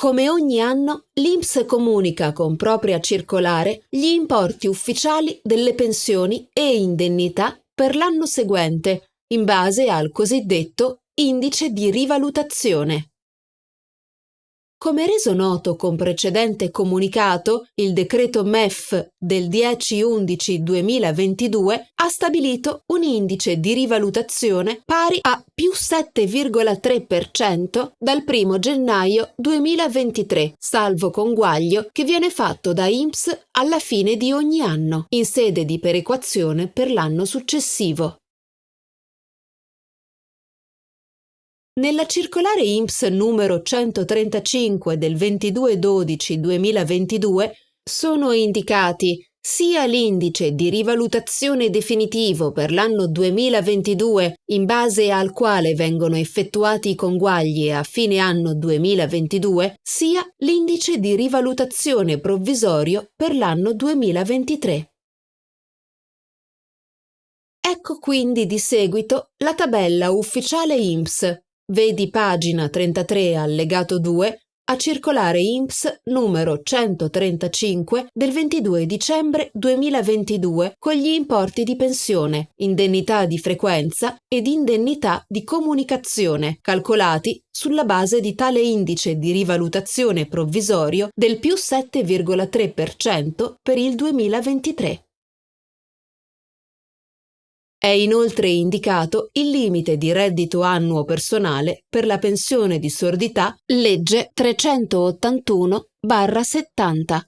Come ogni anno, l'INPS comunica con propria circolare gli importi ufficiali delle pensioni e indennità per l'anno seguente, in base al cosiddetto indice di rivalutazione. Come reso noto con precedente comunicato, il decreto MEF del 10-11-2022 ha stabilito un indice di rivalutazione pari a più 7,3% dal 1 gennaio 2023, salvo conguaglio che viene fatto da INPS alla fine di ogni anno, in sede di perequazione per l'anno successivo. Nella circolare INPS numero 135 del 22-12-2022 sono indicati sia l'indice di rivalutazione definitivo per l'anno 2022 in base al quale vengono effettuati i conguagli a fine anno 2022, sia l'indice di rivalutazione provvisorio per l'anno 2023. Ecco quindi di seguito la tabella ufficiale INPS Vedi pagina 33 allegato 2 a circolare INPS numero 135 del 22 dicembre 2022 con gli importi di pensione, indennità di frequenza ed indennità di comunicazione calcolati sulla base di tale indice di rivalutazione provvisorio del più 7,3% per il 2023. È inoltre indicato il limite di reddito annuo personale per la pensione di sordità legge 381-70